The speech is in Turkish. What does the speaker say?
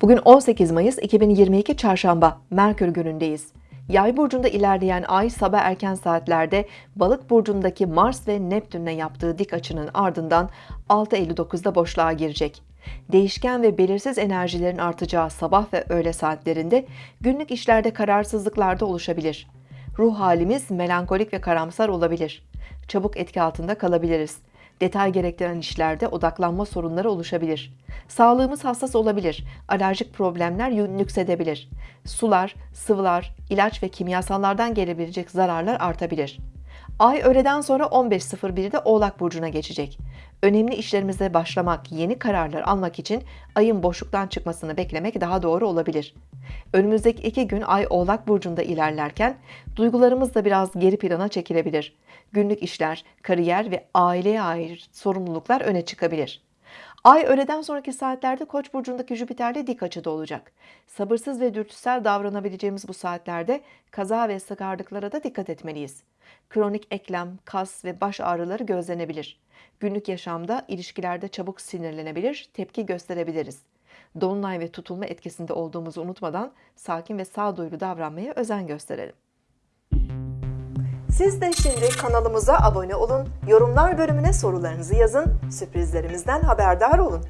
Bugün 18 Mayıs 2022 Çarşamba Merkür günündeyiz. Yay burcunda ilerleyen ay sabah erken saatlerde Balık burcundaki Mars ve Neptün'le yaptığı dik açının ardından 6.59'da boşluğa girecek. Değişken ve belirsiz enerjilerin artacağı sabah ve öğle saatlerinde günlük işlerde kararsızlıklar da oluşabilir. Ruh halimiz melankolik ve karamsar olabilir. Çabuk etki altında kalabiliriz. Detay gerektiren işlerde odaklanma sorunları oluşabilir. Sağlığımız hassas olabilir. Alerjik problemler nüksedebilir. Sular, sıvılar, ilaç ve kimyasallardan gelebilecek zararlar artabilir. Ay öğleden sonra 15.01'de Oğlak Burcu'na geçecek. Önemli işlerimize başlamak, yeni kararlar almak için ayın boşluktan çıkmasını beklemek daha doğru olabilir. Önümüzdeki iki gün Ay Oğlak Burcu'nda ilerlerken duygularımız da biraz geri plana çekilebilir. Günlük işler, kariyer ve aileye ait sorumluluklar öne çıkabilir. Ay öğleden sonraki saatlerde Koç burcundaki Jüpiter'le dik açıda olacak. Sabırsız ve dürtüsel davranabileceğimiz bu saatlerde kaza ve sıkarlıklara da dikkat etmeliyiz. Kronik eklem, kas ve baş ağrıları gözlenebilir. Günlük yaşamda ilişkilerde çabuk sinirlenebilir, tepki gösterebiliriz. Dolunay ve tutulma etkisinde olduğumuzu unutmadan sakin ve sağduyulu davranmaya özen gösterelim. Siz de şimdi kanalımıza abone olun, yorumlar bölümüne sorularınızı yazın, sürprizlerimizden haberdar olun.